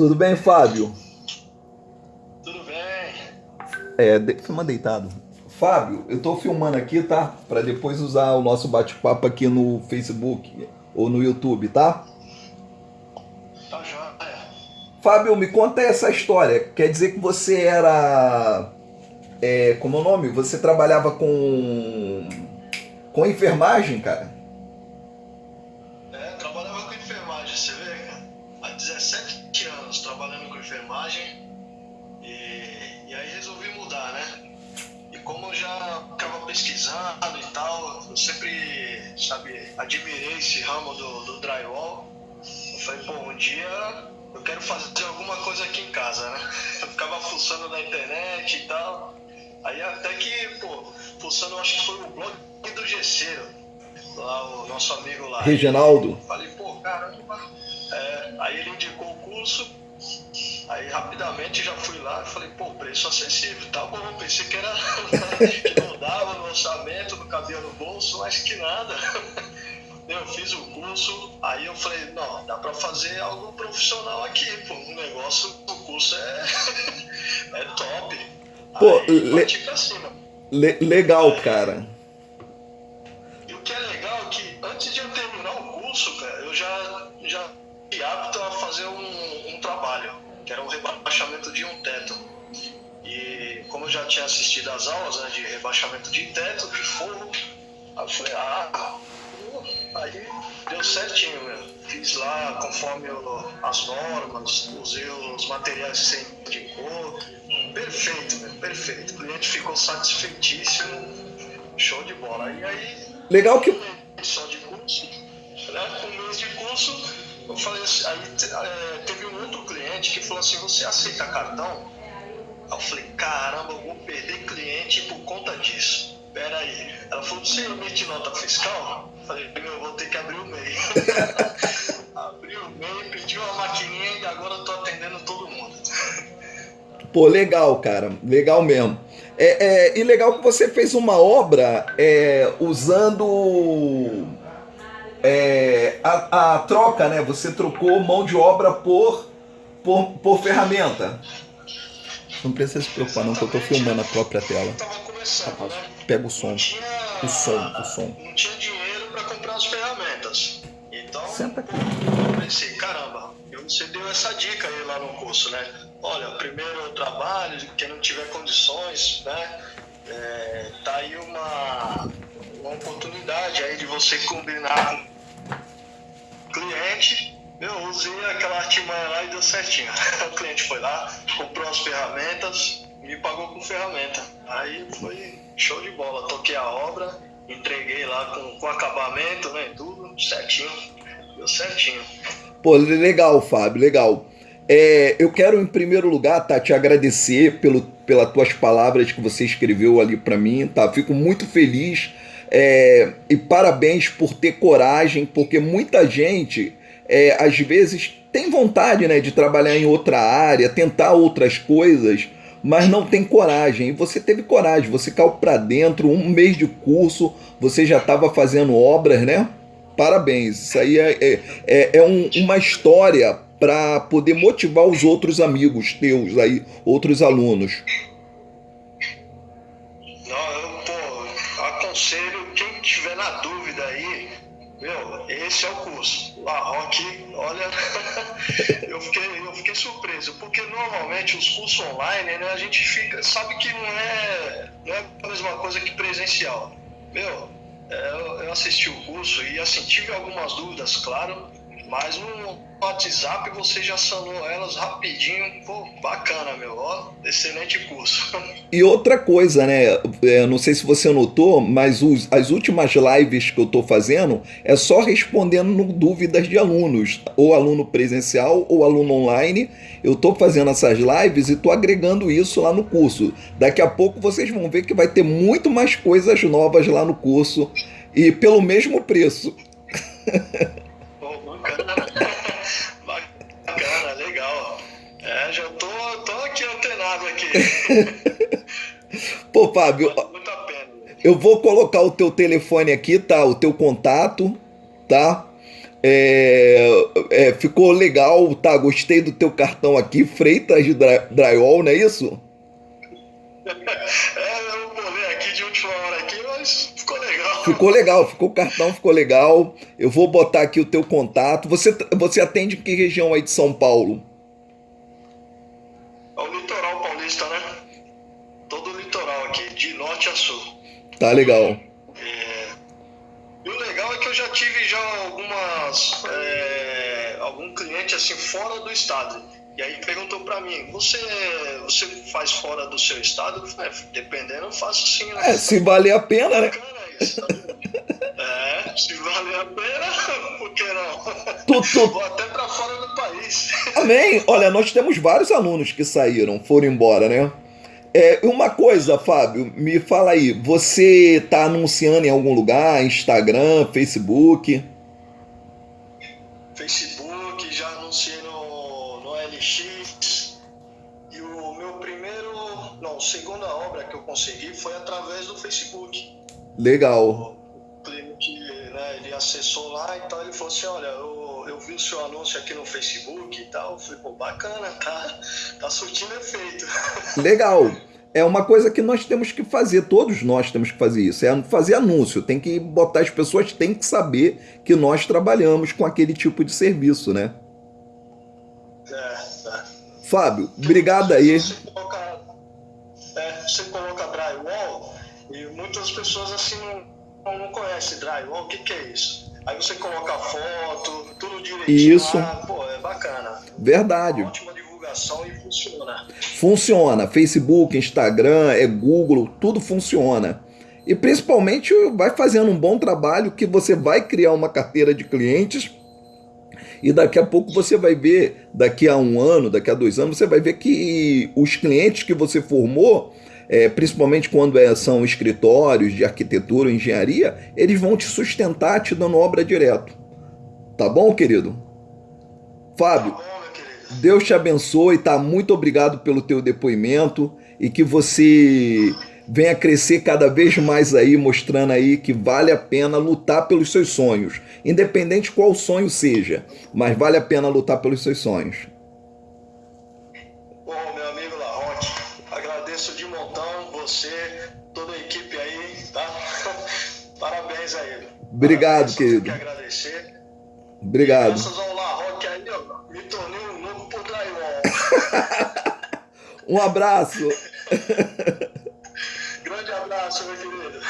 Tudo bem, Fábio? Tudo bem. É, de, filma deitado. Fábio, eu tô filmando aqui, tá? Para depois usar o nosso bate-papo aqui no Facebook ou no YouTube, tá? Tá joia. Fábio, me conta essa história. Quer dizer que você era. É, como é o nome? Você trabalhava com. com enfermagem, cara? É, trabalhava com enfermagem, você vê, cara? Há 17 anos trabalhando com enfermagem e, e aí resolvi mudar, né? E como eu já ficava pesquisando e tal, eu sempre, sabe, admirei esse ramo do, do drywall. Eu falei, pô, um dia eu quero fazer alguma coisa aqui em casa, né? Eu ficava fuçando na internet e tal. Aí até que, pô, fuçando, acho que foi o blog do Gesseiro, lá o nosso amigo lá. Reginaldo. Falei, pô, caramba. É, aí ele indicou o curso, aí rapidamente já fui lá e falei, pô, preço acessível, tá bom, pensei que era que não dava no orçamento, não cabia no bolso, mas que nada. Eu fiz o curso, aí eu falei, não, dá pra fazer algo profissional aqui, pô, um negócio, o curso é, é top. Pô, aí, le-. Le- legal, cara. Fazer um, um trabalho, que era um rebaixamento de um teto. E como eu já tinha assistido às aulas né, de rebaixamento de teto, de forro, aí eu falei, ah, aí deu certinho, meu. Fiz lá conforme o- as normas, usei os materiais que você indicou. Perfeito, meu, perfeito. O cliente ficou satisfeitíssimo, show de bola. E aí Legal que. só de curso, né? Com um mês de curso, eu falei assim, aí é, teve um outro cliente que falou assim, você aceita cartão? Aí eu falei, caramba, eu vou perder cliente por conta disso. Pera aí. Ela falou, você emite nota fiscal? Eu falei, meu, eu vou ter que abrir o MEI. Abri o MEI, pedi uma maquininha e agora eu tô atendendo todo mundo. Pô, legal, cara. Legal mesmo. É, é, e legal que você fez uma obra é, usando é, a, a troca, né? Você trocou mão de obra por, por, por ferramenta. Não precisa se preocupar, não, que eu tô filmando a própria tela. Eu tava começando, né? Pega o som. Não tinha, O som, o som. Não tinha dinheiro para comprar as ferramentas. Então, Senta aqui. eu pensei, caramba, eu- você deu essa dica aí lá no curso, né? Olha, primeiro trabalho, quem não tiver condições, né? É, tá aí uma, uma oportunidade aí de você combinar com cliente. Eu usei aquela artimanha lá e deu certinho. O cliente foi lá, comprou as ferramentas, me pagou com ferramenta. Aí foi show de bola. Toquei a obra, entreguei lá com, com acabamento, né? Tudo certinho. Deu certinho. Pô, legal, Fábio, legal. É, eu quero, em primeiro lugar, tá, te agradecer pelo, pelas tuas palavras que você escreveu ali para mim, tá? Fico muito feliz é, e parabéns por ter coragem, porque muita gente, é, às vezes, tem vontade, né, de trabalhar em outra área, tentar outras coisas, mas não tem coragem. E você teve coragem, você caiu para dentro, um mês de curso, você já estava fazendo obras, né? Parabéns, isso aí é, é, é, é um- uma história para poder motivar os outros amigos teus aí, outros alunos. Não, eu, pô, aconselho tiver na dúvida aí, meu, esse é o curso. La Rock, olha, eu fiquei, eu fiquei surpreso, porque normalmente os cursos online, né, a gente fica, sabe que não é, não é a mesma coisa que presencial. Meu, é, eu, eu assisti o curso e assim, tive algumas dúvidas, claro, mas no WhatsApp você já sanou elas rapidinho, pô, bacana, meu, ó, excelente curso. E outra coisa, né? é, não sei se você notou, mas os- as últimas lives que eu tô fazendo é só respondendo dúvidas de alunos, ou aluno presencial ou aluno online. Eu tô fazendo essas lives e tô agregando isso lá no curso. Daqui a pouco vocês vão ver que vai ter muito mais coisas novas lá no curso e pelo mesmo preço. aqui. Pô, Fábio, muito a pena. Eu vou colocar o teu telefone aqui, tá? O teu contato, tá? É, é, ficou legal, tá? Gostei do teu cartão aqui, Freitas de Drywall, não é isso? É, eu bolei aqui de última hora aqui, mas ficou legal. Ficou legal, ficou o cartão, ficou legal. Eu vou botar aqui o teu contato. Você, você atende em que região aí de São Paulo? Tá legal. É, e o legal é que eu já tive já algumas. É, algum cliente assim fora do estado. E aí perguntou para mim, você, você faz fora do seu estado? Eu falei, é, dependendo, eu faço sim. Né? É, se valer a pena, né? Isso, é, se valer a pena, por que não? Tu, tu... Vou até para fora do país. Amém. Olha, nós temos vários alunos que saíram, foram embora, né? É, uma coisa, Fábio, me fala aí, você está anunciando em algum lugar, Instagram, Facebook? Facebook, já anunciei no, no LX. E o meu primeiro, não, segunda obra que eu consegui foi através do Facebook. Legal. O cliente, né, ele acessou lá e tal, ele falou assim, olha, eu vi o seu anúncio aqui no Facebook e tal. Falei, pô, bacana, tá, tá surtindo efeito. Legal. É uma coisa que nós temos que fazer, todos nós temos que fazer isso, é fazer anúncio, tem que botar, as pessoas têm que saber que nós trabalhamos com aquele tipo de serviço, né? É, é. Fábio, obrigado aí. Você coloca, é, você coloca drywall e muitas pessoas assim não, não conhecem drywall, o que, que é isso? Aí você coloca foto, tudo direitinho Isso. pô, é bacana. Verdade. Ótima divulgação e funciona. Funciona. Facebook, Instagram, é Google, tudo funciona. E principalmente vai fazendo um bom trabalho que você vai criar uma carteira de clientes e daqui a pouco você vai ver, daqui a um ano, daqui a dois anos, você vai ver que os clientes que você formou, é, principalmente quando é, são escritórios de arquitetura, engenharia, eles vão te sustentar te dando obra direto. Tá bom, querido? Fábio, Tá bom, querido? Deus te abençoe, tá? Muito obrigado pelo teu depoimento e que você venha crescer cada vez mais aí, mostrando aí que vale a pena lutar pelos seus sonhos, independente qual sonho seja, mas vale a pena lutar pelos seus sonhos. Obrigado, querido. que agradecer. Obrigado. Graças ao Larroque aí, ó, me tornei um louco por drywall. Um abraço. Grande abraço, meu querido.